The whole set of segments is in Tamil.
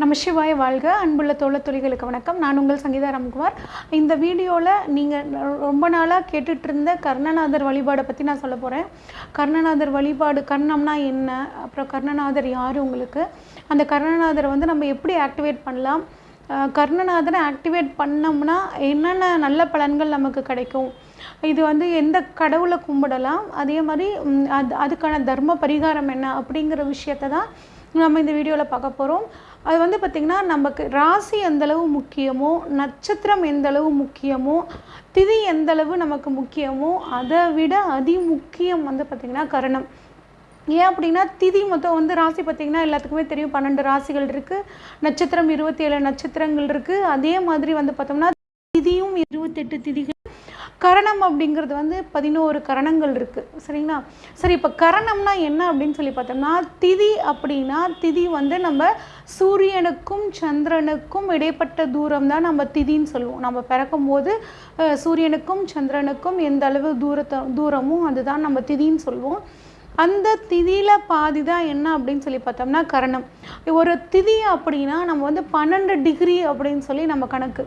நம்ம சிவாய் வாழ்க. அன்புள்ள தோழ தொழில்களுக்கு வணக்கம். நான் உங்கள் சங்கீதா ராம்குமார். இந்த வீடியோவில் நீங்கள் ரொம்ப நாளாக கேட்டுட்டு இருந்த கர்ணநாதர் வழிபாடை பற்றி நான் சொல்ல போகிறேன் கர்ணநாதர் வழிபாடு கர்ணம்னா என்ன? அப்புறம் கர்ணநாதர் யார் உங்களுக்கு? அந்த கர்ணநாதரை வந்து நம்ம எப்படி ஆக்டிவேட் பண்ணலாம்? கர்ணநாதரை ஆக்டிவேட் பண்ணோம்னா என்னென்ன நல்ல பலன்கள் நமக்கு கிடைக்கும்? இது வந்து எந்த கடவுளை கும்பிடலாம்? அதே மாதிரி அது அதுக்கான தர்ம பரிகாரம் என்ன அப்படிங்கிற விஷயத்தை தான் நம்ம இந்த வீடியோவில் பார்க்க போகிறோம் அது வந்து பார்த்திங்கன்னா நமக்கு ராசி எந்தளவு முக்கியமோ நட்சத்திரம் எந்தளவு முக்கியமோ திதி எந்தளவு நமக்கு முக்கியமோ அதை விட அதி முக்கியம் வந்து பார்த்திங்கன்னா கரணம். ஏன் அப்படின்னா திதி மொத்தம் வந்து ராசி பார்த்திங்கன்னா எல்லாத்துக்குமே தெரியும். பன்னெண்டு ராசிகள் இருக்குது நட்சத்திரம் இருபத்தி ஏழு நட்சத்திரங்கள் இருக்குது அதே மாதிரி வந்து பார்த்தோம்னா திதியும் இருபத்தெட்டு திதிகள் கரணம் அப்படிங்கிறது வந்து பதினோரு கரணங்கள் இருக்குது சரிங்களா? சரி இப்போ கரணம்னா என்ன அப்படின்னு சொல்லி பார்த்தோம்னா திதி அப்படின்னா திதி வந்து நம்ம சூரியனுக்கும் சந்திரனுக்கும் இடைப்பட்ட தூரம் தான் நம்ம திதின்னு சொல்லுவோம். நம்ம பிறக்கும்போது சூரியனுக்கும் சந்திரனுக்கும் எந்த அளவு தூரத்தை தூரமும் அதுதான் நம்ம திதின்னு சொல்லுவோம். அந்த திதியில் பாதி தான் என்ன அப்படின்னு சொல்லி பார்த்தோம்னா கரணம். ஒரு திதி அப்படின்னா நம்ம வந்து பன்னெண்டு டிகிரி அப்படின்னு சொல்லி நம்ம கணக்கு.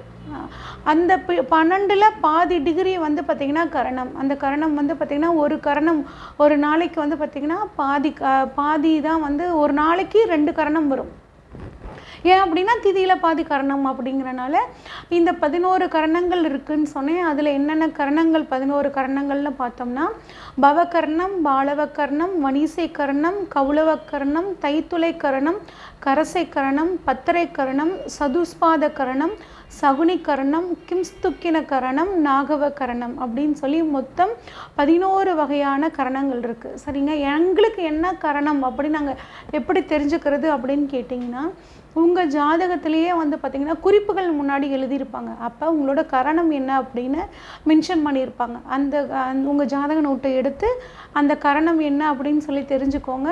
அந்த பி- பன்னெண்டுல பாதி டிகிரி வந்து பார்த்திங்கன்னா கரணம். அந்த கரணம் வந்து பார்த்திங்கன்னா ஒரு கரணம் ஒரு நாளைக்கு வந்து பார்த்திங்கன்னா பாதி க- பாதி தான் வந்து ஒரு நாளைக்கு ரெண்டு கரணம் வரும். ஏன் அப்படின்னா திதியில் பாதி கரணம் அப்படிங்கிறனால இந்த பதினோரு கரணங்கள் இருக்குன்னு சொன்னேன். அதில் என்னென்ன கரணங்கள் பதினோரு கரணங்கள்னு பார்த்தோம்னா பவகர்ணம் பாலவக்கர்ணம் வணிசை கர்ணம் கவுளவக்கர்ணம் தைத்துளை கரணம் கரசை கரணம் பத்தரை கரணம் சதுஸ்பாத கரணம் சகுனி கரணம் கிம்ஸ்துக்கின கரணம் நாகவ கரணம் அப்படின்னு சொல்லி மொத்தம் பதினோரு வகையான கரணங்கள் இருக்குது சரிங்க? எங்களுக்கு என்ன கரணம் அப்படின்னு நாங்கள் எப்படி தெரிஞ்சுக்கிறது அப்படின்னு கேட்டிங்கன்னா உங்கள் ஜாதகத்திலேயே வந்து பார்த்திங்கன்னா குறிப்புகள் முன்னாடி எழுதியிருப்பாங்க. அப்போ உங்களோட கரணம் என்ன அப்படின்னு மென்ஷன் பண்ணியிருப்பாங்க. அந்த உங்கள் ஜாதக நோட்டை எடுத்து அந்த கரணம் என்ன அப்படின்னு சொல்லி தெரிஞ்சுக்கோங்க.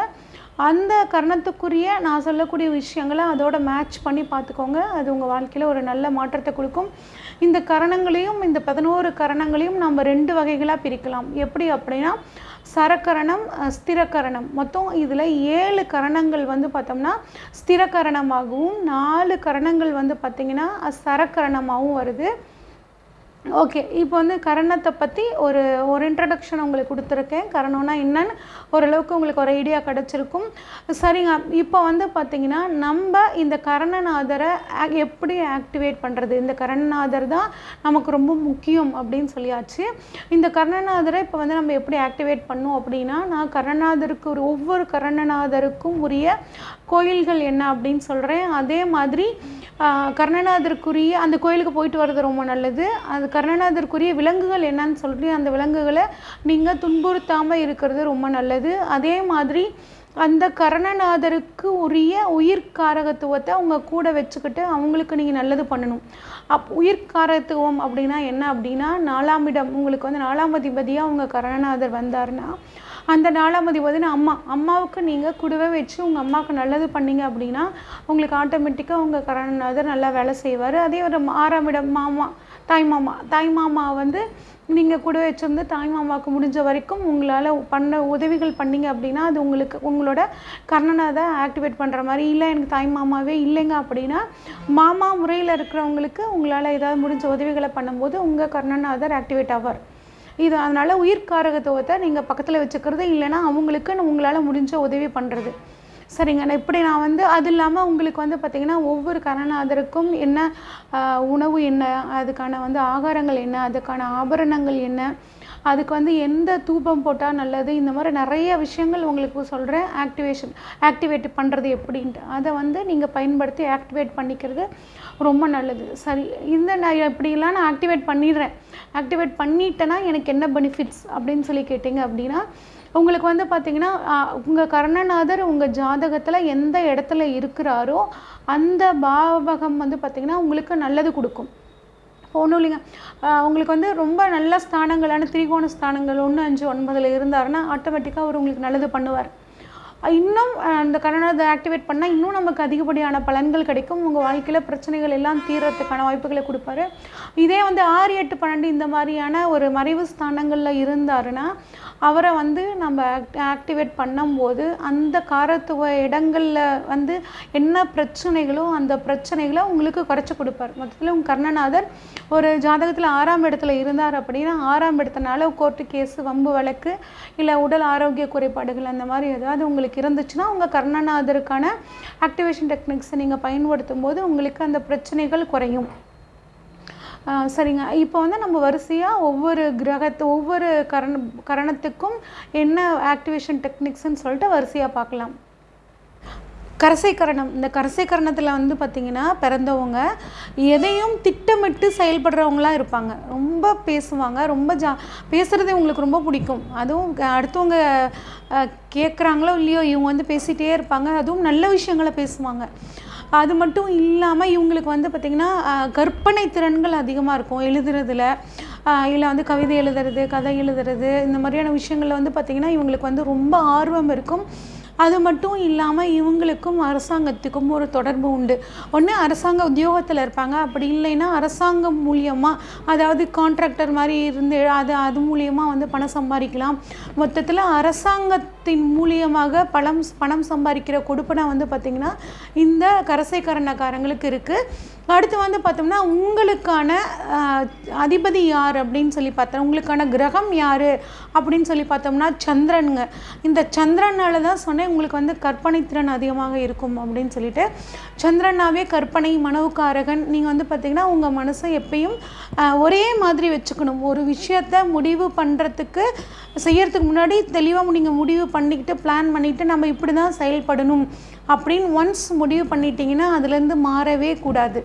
அந்த கரணத்துக்குரிய நான் சொல்லக்கூடிய விஷயங்களை அதோட மேட்ச் பண்ணி பார்த்துக்கோங்க. அது உங்கள் வாழ்க்கையில் ஒரு நல்ல மாற்றத்தை கொடுக்கும். இந்த கரணங்களையும் இந்த பதினோரு கரணங்களையும் நம்ம ரெண்டு வகைகளாக பிரிக்கலாம். எப்படி அப்படின்னா சரக்கரணம் ஸ்திரக்கரணம். மொத்தம் இதில் ஏழு கரணங்கள் வந்து பார்த்தோம்னா ஸ்திரக்கரணமாகவும் நாலு கரணங்கள் வந்து பார்த்திங்கன்னா சரக்கரணமாகவும் வருது. ஓகே இப்போ வந்து கரணத்தை பற்றி ஒரு ஒரு இன்ட்ரடக்ஷன் உங்களுக்கு கொடுத்துருக்கேன். கரணம்னா என்னன்னு ஓரளவுக்கு உங்களுக்கு ஒரு ஐடியா கிடச்சிருக்கும். சரிங்க இப்போ வந்து பார்த்தீங்கன்னா நம்ம இந்த கரணநாதரை ஆ- எப்படி ஆக்டிவேட் பண்ணுறது இந்த கரணநாதர் தான் நமக்கு ரொம்ப முக்கியம் அப்படின்னு சொல்லியாச்சு. இந்த கரணநாதரை இப்போ வந்து நம்ம எப்படி ஆக்டிவேட் பண்ணோம் அப்படின்னா நான் கரணநாதருக்கு ஒரு ஒவ்வொரு கரணநாதருக்கும் உரிய கோயில்கள் என்ன அப்படின்னு சொல்கிறேன் அதே மாதிரி கரணநாதருக்குரிய கர்ணநாதருக்குரிய அந்த கோயிலுக்கு போயிட்டு வர்றது ரொம்ப நல்லது. அது கருணாநாதருக்குரிய விலங்குகள் என்னன்னு சொல்லி அந்த விலங்குகளை நீங்கள் துன்புறுத்தாமல் இருக்கிறது ரொம்ப நல்லது. அதே மாதிரி அந்த கரணநாதருக்கு உரிய உயிர்காரகத்துவத்தை அவங்க கூட வச்சுக்கிட்டு அவங்களுக்கு நீங்கள் நல்லது பண்ணணும். அப் உயிர்காரத்துவம் அப்படின்னா என்ன அப்படின்னா நாலாம் இடம் உங்களுக்கு வந்து நாலாம் அதிபதியாக அவங்க கரணநாதர் வந்தாருன்னா அந்த நாலாம் அதிபதி அம்மா. அம்மாவுக்கு நீங்கள் கூடவே வச்சு உங்கள் அம்மாவுக்கு நல்லது பண்ணீங்க அப்படின்னா உங்களுக்கு ஆட்டோமேட்டிக்காக உங்கள் கரணநாதர் நல்லா வேலை செய்வார். அதே ஒரு ஆறாம் இடம் மாமா. தாய்மாமா தாய்மாமா தாய் மாமா வந்து நீங்கள் கூட வச்சிருந்து தாய்மாமாவுக்கு முடிஞ்ச வரைக்கும் உங்களால் பண்ண உதவிகள் பண்ணீங்க அப்படின்னா அது உங்களுக்கு உங்களோட கர்ணநாதை ஆக்டிவேட் பண்ணுற மாதிரி. இல்லை எனக்கு தாய் மாமாவே இல்லைங்க அப்படின்னா மாமா முறையில் இருக்கிறவங்களுக்கு உங்களால் ஏதாவது முடிஞ்ச உதவிகளை பண்ணும்போது உங்கள் கர்ணநாதர் ஆக்டிவேட் ஆவார். இது அதனால் உயிர்காரகத்துவத்தை நீங்கள் பக்கத்தில் வச்சுக்கிறது இல்லைன்னா அவங்களுக்கு உங்களால் முடிஞ்ச உதவி பண்ணுறது சரிங்க. இப்படி நான் வந்து அது இல்லாமல் உங்களுக்கு வந்து பார்த்திங்கன்னா ஒவ்வொரு கரணாதருக்கும் என்ன உணவு என்ன அதுக்கான வந்து ஆகாரங்கள் என்ன அதுக்கான ஆபரணங்கள் என்ன அதுக்கு வந்து எந்த தூபம் போட்டால் நல்லது இந்த மாதிரி நிறைய விஷயங்கள் உங்களுக்கு சொல்கிறேன் ஆக்டிவேஷன் ஆக்டிவேட் பண்ணுறது எப்படின்ட்டு. அதை வந்து நீங்கள் பயன்படுத்தி ஆக்டிவேட் பண்ணிக்கிறது ரொம்ப நல்லது. சரி இந்த நான் இப்படிலாம் நான் ஆக்டிவேட் பண்ணிடுறேன். ஆக்டிவேட் பண்ணிட்டேன்னா எனக்கு என்ன பெனிஃபிட்ஸ் அப்படின்னு சொல்லி கேட்டிங்க அப்படின்னா உங்களுக்கு வந்து பார்த்தீங்கன்னா உங்கள் கர்ணநாதர் உங்கள் ஜாதகத்தில் எந்த இடத்துல இருக்கிறாரோ அந்த பாவகம் வந்து பார்த்திங்கன்னா உங்களுக்கு நல்லது கொடுக்கும். ஒன்றும் இல்லைங்க. உங்களுக்கு வந்து ரொம்ப நல்ல ஸ்தானங்களான திரிகோண ஸ்தானங்கள் ஒன்று அஞ்சு ஒன்பதில் இருந்தாருன்னா ஆட்டோமேட்டிக்காக அவர் உங்களுக்கு நல்லது பண்ணுவார். இன்னும் அந்த கரணத்தை ஆக்டிவேட் பண்ணால் இன்னும் நமக்கு அதிகப்படியான பலன்கள் கிடைக்கும். உங்கள் வாழ்க்கையில் பிரச்சனைகள் எல்லாம் தீர்றதுக்கான வாய்ப்புகளை கொடுப்பாரு. இதே வந்து ஆறு எட்டு பன்னெண்டு இந்த மாதிரியான ஒரு மறைவு ஸ்தானங்களில் இருந்தாருன்னா அவரை வந்து நம்ம ஆக்ட் ஆக்டிவேட் பண்ணும்போது அந்த காரத்துவ இடங்களில் வந்து என்ன பிரச்சனைகளோ அந்த பிரச்சனைகளை உங்களுக்கு குறைச்சி கொடுப்பார். மொத்தத்தில் உங்கள் கர்ணநாதர் ஒரு ஜாதகத்தில் ஆறாம் இடத்துல இருந்தார் அப்படின்னா ஆறாம் இடத்தினால கோர்ட்டு கேஸு வம்பு வழக்கு இல்லை உடல் ஆரோக்கிய குறைபாடுகள் அந்த மாதிரி ஏதாவது உங்களுக்கு இருந்துச்சுன்னா உங்கள் கர்ணநாதருக்கான ஆக்டிவேஷன் டெக்னிக்ஸை நீங்கள் பயன்படுத்தும் போது உங்களுக்கு அந்த பிரச்சனைகள் குறையும். சரிங்க. இப்போ வந்து நம்ம வரிசையாக ஒவ்வொரு கிரகத்து ஒவ்வொரு கரண கரணத்துக்கும் என்ன ஆக்டிவேஷன் டெக்னிக்ஸ்ன்னு சொல்லிட்டு வரிசையாக பார்க்கலாம். கரசை கரணம் இந்த கரசை கரணத்தில் வந்து பார்த்திங்கன்னா பிறந்தவங்க எதையும் திட்டமிட்டு செயல்படுறவங்களாம் இருப்பாங்க. ரொம்ப பேசுவாங்க. ரொம்ப ஜா பேசுகிறது இவங்களுக்கு ரொம்ப பிடிக்கும். அதுவும் க- அடுத்தவங்க கேட்குறாங்களோ இல்லையோ இவங்க வந்து பேசிகிட்டே இருப்பாங்க. அதுவும் நல்ல விஷயங்களை பேசுவாங்க. அது மட்டும் இல்லாமல் இவங்களுக்கு வந்து பார்த்திங்கன்னா கற்பனை திறன்கள் அதிகமாக இருக்கும். எழுதுறதுல இல்லை வந்து கவிதை எழுதுறது கதை எழுதுறது இந்த மாதிரியான விஷயங்களில் வந்து பார்த்திங்கன்னா இவங்களுக்கு வந்து ரொம்ப ஆர்வம் இருக்கும். அது மட்டும் இல்லாமல் இவங்களுக்கும் அரசாங்கத்துக்கும் ஒரு தொடர்பு உண்டு. ஒன்று அரசாங்க உத்தியோகத்தில் இருப்பாங்க. அப்படி இல்லைன்னா அரசாங்கம் மூலியமாக அதாவது கான்ட்ராக்டர் மாதிரி இருந்து அது அது மூலியமாக வந்து பணம் சம்பாதிக்கலாம். மொத்தத்தில் அரசாங்கத்தின் மூலியமாக பணம் பணம் சம்பாதிக்கிற கொடுப்பனை வந்து பார்த்திங்கன்னா இந்த கரசைக்கரணக்காரங்களுக்கு இருக்குது அடுத்து வந்து பார்த்தோம்னா உங்களுக்கான அதிபதி யார் அப்படின்னு சொல்லி பார்த்தோம். உங்களுக்கான கிரகம் யார் அப்படின்னு சொல்லி பார்த்தோம்னா சந்திரனுங்க. இந்த சந்திரனால தான் சொன்னேன் உங்களுக்கு வந்து கற்பனை திறன் அதிகமாக இருக்கும் அப்படின்னு சொல்லிட்டு. சந்திரனாவே கற்பனை மனவுக்காரகன் நீங்கள் வந்து பார்த்தீங்கன்னா உங்கள் மனசை எப்பயும் ஒரே மாதிரி வச்சுக்கணும். ஒரு விஷயத்த முடிவு பண்ணுறதுக்கு செய்யறதுக்கு முன்னாடி தெளிவாக நீங்கள் முடிவு பண்ணிக்கிட்டு பிளான் பண்ணிவிட்டு நம்ம இப்படி தான் செயல்படணும். அப்படின்னு ஒன்ஸ் முடிவு பண்ணிட்டீங்கன்னா அதுலேருந்து மாறவே கூடாது.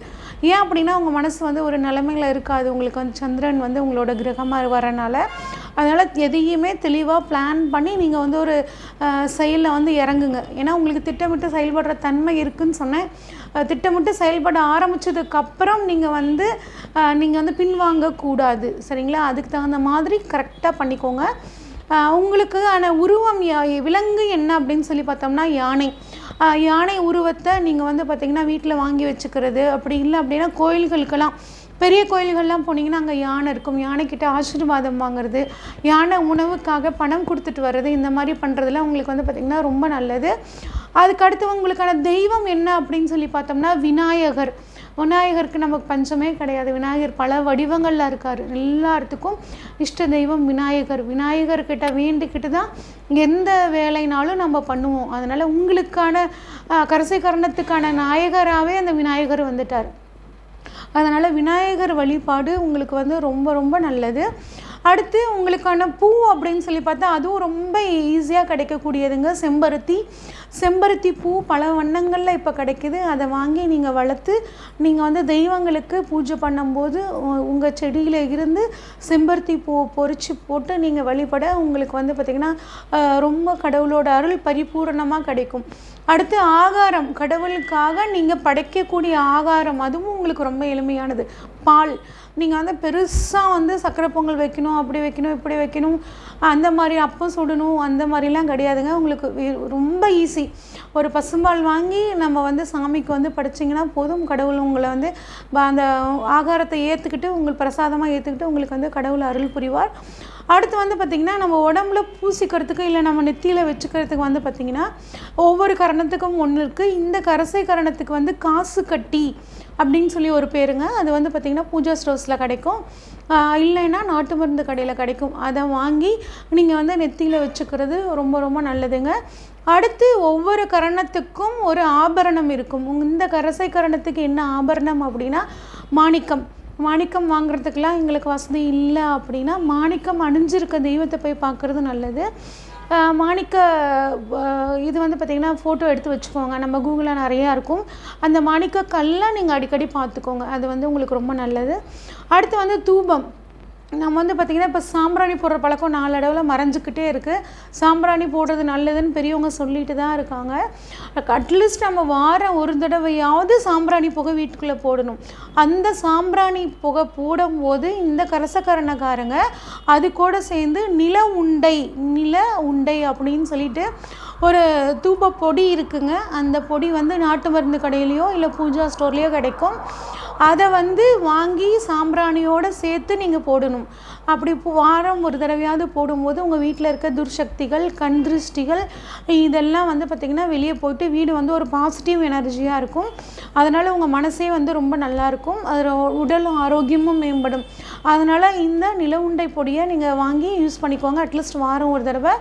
ஏன் அப்படின்னா உங்கள் மனசு வந்து ஒரு நிலமையில இருக்காது. உங்களுக்கு வந்து சந்திரன் வந்து உங்களோட கிரகமாக வரனால அதனால் எதையுமே தெளிவாக பிளான் பண்ணி நீங்கள் வந்து ஒரு செயலில் வந்து இறங்குங்க. ஏன்னா உங்களுக்கு திட்டமிட்டு செயல்படுற தன்மை இருக்குன்னு சொன்னேன். திட்டமிட்டு செயல்பட ஆரம்பிச்சதுக்கப்புறம் நீங்கள் வந்து நீங்கள் வந்து பின்வாங்கக்கூடாது. சரிங்களா? அதுக்கு தகுந்த மாதிரி கரெக்டாக பண்ணிக்கோங்க. உங்களுக்கு ஆன உருவம் யா- விலங்கு என்ன அப்படின்னு சொல்லி பார்த்தோம்னா யானை. யானை உருவத்தை நீங்கள் வந்து பார்த்திங்கன்னா வீட்டில் வாங்கி வச்சுக்கிறது. அப்படி இல்லை அப்படின்னா கோயில்களுக்கெல்லாம் பெரிய கோயில்கள்லாம் போனீங்கன்னா அங்கே யானை இருக்கும். யானைக்கிட்ட ஆசீர்வாதம் வாங்குறது யானை உணவுக்காக பணம் கொடுத்துட்டு வர்றது இந்த மாதிரி பண்ணுறதுலாம் உங்களுக்கு வந்து பார்த்திங்கன்னா ரொம்ப நல்லது. அதுக்கடுத்து உங்களுக்கான தெய்வம் என்ன அப்படின்னு சொல்லி பார்த்தோம்னா விநாயகர். விநாயகருக்கு நமக்கு பஞ்சமே கிடையாது. விநாயகர் பல வடிவங்களில் இருக்கார். எல்லாத்துக்கும் இஷ்ட தெய்வம் விநாயகர். விநாயகர்கிட்ட வேண்டிக்கிட்டு தான் எந்த வேலைனாலும் நம்ம பண்ணுவோம். அதனால் உங்களுக்கான கரசை கரணத்துக்கான நாயகராகவே அந்த விநாயகர் வந்துட்டார். அதனால் விநாயகர் வழிபாடு உங்களுக்கு வந்து ரொம்ப ரொம்ப நல்லது. அடுத்து உங்களுக்கான பூ அப்படின்னு சொல்லி பார்த்தா அதுவும் ரொம்ப ஈஸியாக கிடைக்கக்கூடியதுங்க. செம்பருத்தி. செம்பருத்தி பூ பல வண்ணங்களில் இப்போ கிடைக்கிது. அதை வாங்கி நீங்கள் வளர்த்து நீங்கள் வந்து தெய்வங்களுக்கு பூஜை பண்ணும்போது உங்கள் செடியில் இருந்து செம்பருத்தி பூ பொறிச்சு போட்டு நீங்கள் வழிபட உங்களுக்கு வந்து பார்த்திங்கன்னா ரொம்ப கடவுளோட அருள் பரிபூரணமாக கிடைக்கும். அடுத்து ஆகாரம். கடவுளுக்காக நீங்கள் படைக்கக்கூடிய ஆகாரம். அதுவும் உங்களுக்கு ரொம்ப எளிமையானது. பால். நீங்கள் வந்து பெருசாக வந்து சக்கரை பொங்கல் வைக்கணும் அப்படி வைக்கணும் இப்படி வைக்கணும் அந்த மாதிரி அப்பம் சுடணும் அந்த மாதிரிலாம் கிடையாதுங்க. உங்களுக்கு ரொம்ப ஈஸி ஒரு பசும்பால் வாங்கி நம்ம வந்து சாமிக்கு வந்து படைச்சிங்கன்னா போதும். கடவுள் உங்களை வந்து அந்த ஆகாரத்தை ஏற்றுக்கிட்டு உங்களுக்கு பிரசாதமாக ஏற்றுக்கிட்டு உங்களுக்கு வந்து கடவுள் அருள் புரிவார். அடுத்து வந்து பார்த்திங்கன்னா நம்ம உடம்புல பூசிக்கிறதுக்கு இல்லை நம்ம நெத்தியில் வச்சுக்கிறதுக்கு வந்து பார்த்திங்கன்னா ஒவ்வொரு கரணத்துக்கும் ஒன்று இருக்குது இந்த கரசை கரணத்துக்கு வந்து காசு கட்டி அப்படின்னு சொல்லி ஒரு பேருங்க. அது வந்து பார்த்திங்கன்னா பூஜா ஸ்டோர்ஸில் கிடைக்கும். இல்லைன்னா நாட்டு மருந்து கடையில் கிடைக்கும். அதை வாங்கி நீங்கள் வந்து நெத்தியில் வச்சுக்கிறது ரொம்ப ரொம்ப நல்லதுங்க. அடுத்து ஒவ்வொரு கரணத்துக்கும் ஒரு ஆபரணம் இருக்கும். இந்த கரசை கரணத்துக்கு என்ன ஆபரணம் அப்படின்னா மாணிக்கம். மாணிக்கம் வாங்குறதுக்கெலாம் எங்களுக்கு வசதி இல்லை அப்படின்னா மாணிக்கம் அணிஞ்சிருக்க தெய்வத்தை போய் பார்க்குறது நல்லது. மாணிக்க இது வந்து பார்த்திங்கன்னா ஃபோட்டோ எடுத்து வச்சுக்கோங்க. நம்ம கூகுளில் நிறையா இருக்கும். அந்த மாணிக்க கல்லாம் நீங்கள் அடிக்கடி பார்த்துக்கோங்க. அது வந்து உங்களுக்கு ரொம்ப நல்லது. அடுத்து வந்து தூபம். நம்ம வந்து பார்த்திங்கன்னா இப்போ சாம்பிராணி போடுற பழக்கம் நாளடைவில் மறைஞ்சிக்கிட்டே இருக்குது சாம்பிராணி போடுறது நல்லதுன்னு பெரியவங்க சொல்லிட்டு தான் இருக்காங்க. அட்லீஸ்ட் நம்ம வாரம் ஒரு தடவையாவது சாம்பிராணி புகை வீட்டுக்குள்ளே போடணும். அந்த சாம்பிராணி புகை போடும்போது இந்த கரசக்கரணக்காரங்க அது கூட சேர்ந்து நில உண்டை நில உண்டை அப்படின்னு சொல்லிட்டு ஒரு தூப பொடி இருக்குங்க. அந்த பொடி வந்து நாட்டு மருந்து கடையிலையோ இல்லை பூஜா ஸ்டோர்லேயோ கிடைக்கும். அதை வந்து வாங்கி சாம்பிராணியோடு சேர்த்து நீங்கள் போடணும். அப்படி வாரம் ஒரு தடவையாவது போடும்போது உங்கள் வீட்டில் இருக்க துர்சக்திகள் கண் திருஷ்டிகள் இதெல்லாம் வந்து பார்த்திங்கன்னா வெளியே போயிட்டு வீடு வந்து ஒரு பாசிட்டிவ் எனர்ஜியாக இருக்கும். அதனால் உங்கள் மனசே வந்து ரொம்ப நல்லாயிருக்கும் அது உடல் ஆரோக்கியமும் மேம்படும். அதனால் இந்த நில உண்டை பொடியை நீங்கள் வாங்கி யூஸ் பண்ணிக்கோங்க. அட்லீஸ்ட் வாரம் ஒரு தடவை.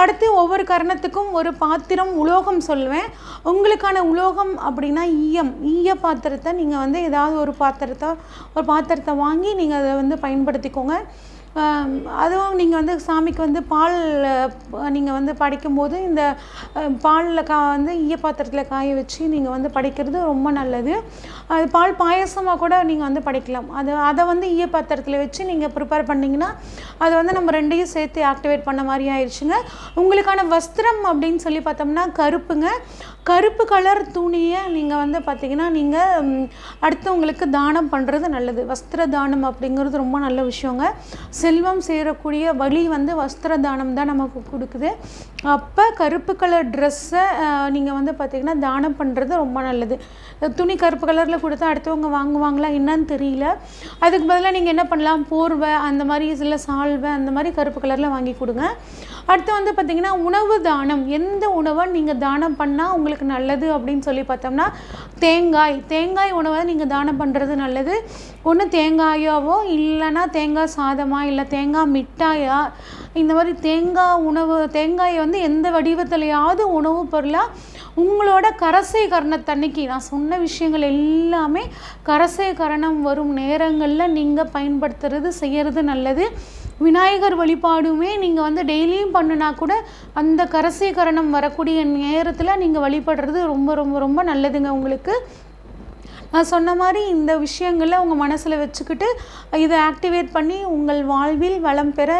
அடுத்து ஒவ்வொரு கரணத்துக்கும் ஒரு பாத்திரம் உலோகம் சொல்லுவேன். உங்களுக்கான உலோகம் அப்படின்னா ஈயம். ஈய பாத்திரத்தை நீங்கள் வந்து ஏதாவது ஒரு பாத்திரத்தை ஒரு பாத்திரத்தை வாங்கி நீங்கள் அதை வந்து பயன்படுத்திக்கோங்க. அதுவும் நீங்கள் வந்து சாமிக்கு வந்து பால் நீங்கள் வந்து படைக்கும்போது இந்த பாலில் கா வந்து ஈய பாத்திரத்தில் காய வச்சு நீங்கள் வந்து படைக்கிறது ரொம்ப நல்லது. அது பால் பாயசமாக கூட நீங்கள் வந்து படைக்கலாம். அது அதை வந்து ஈய பாத்திரத்தில் வச்சு நீங்கள் ப்ரிப்பேர் பண்ணிங்கன்னா அது வந்து நம்ம ரெண்டையும் சேர்த்து ஆக்டிவேட் பண்ண மாதிரி ஆயிடுச்சுங்க உங்களுக்கான வஸ்திரம் அப்படின்னு சொல்லி பார்த்தோம்னா கருப்புங்க. கருப்பு கலர் துணியை நீங்கள் வந்து பார்த்தீங்கன்னா நீங்கள் அடுத்தவங்களுக்கு தானம் பண்ணுறது நல்லது. வஸ்திர தானம் அப்படிங்கிறது ரொம்ப நல்ல விஷயங்க. செல்வம் சேரக்கூடிய வழி வந்து வஸ்திர தானம் தான் நமக்கு கொடுக்குது. அப்போ கருப்பு கலர் ட்ரெஸ்ஸை நீங்கள் வந்து பார்த்தீங்கன்னா தானம் பண்ணுறது ரொம்ப நல்லது. துணி கருப்பு கலரில் கொடுத்தா அடுத்தவங்க வாங்குவாங்களா என்னன்னு தெரியல. அதுக்கு பதிலாக நீங்கள் என்ன பண்ணலாம்? போர்வை அந்த மாதிரி சில சால்வை அந்த மாதிரி கருப்பு கலரில் வாங்கி கொடுங்க. அடுத்து வந்து பார்த்திங்கன்னா உணவு தானம். எந்த உணவை நீங்கள் தானம் பண்ணால் உங்களுக்கு நல்லது அப்படின்னு சொல்லி பார்த்தோம்னா தேங்காய். தேங்காய் உணவை நீங்கள் தானம் பண்ணுறது நல்லது. ஒன்று தேங்காயாவோ இல்லைன்னா தேங்காய் சாதமாக இல்லை தேங்காய் மிட்டாயா இந்த மாதிரி தேங்காய் உணவு தேங்காயை வந்து எந்த வடிவத்திலையாவது உணவு பொருளாக உங்களோட கரசை கரணத்தன்னைக்கு நான் சொன்ன விஷயங்கள் எல்லாமே கரசை கரணம் வரும் நேரங்களில் நீங்கள் பயன்படுத்துறது செய்கிறது நல்லது. விநாயகர் வழிபாடுமே நீங்கள் வந்து டெய்லியும் பண்ணுனா கூட அந்த கரசை கரணம் வரக்கூடிய நேரத்தில் நீங்கள் வழிபடுறது ரொம்ப ரொம்ப ரொம்ப நல்லதுங்க உங்களுக்கு. சொன்ன மாதிரி இந்த விஷயங்களை உங்கள் மனசில் வச்சுக்கிட்டு இதை ஆக்டிவேட் பண்ணி உங்கள் வாழ்வில் வளம் பெற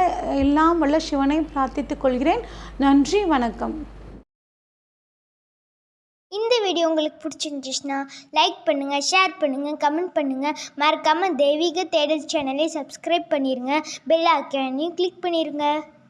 எல்லாம் வல்ல சிவனை பிரார்த்தித்துக் கொள்கிறேன். நன்றி வணக்கம். இந்த வீடியோ உங்களுக்கு பிடிச்சிருந்துச்சுன்னா லைக் பண்ணுங்கள் ஷேர் பண்ணுங்கள் கமெண்ட் பண்ணுங்கள் மறக்காமல் தெய்வீக தேடல் சேனலை சப்ஸ்கிரைப் பண்ணிடுங்க பெல் ஐக்கானையும் கிளிக் பண்ணிடுங்க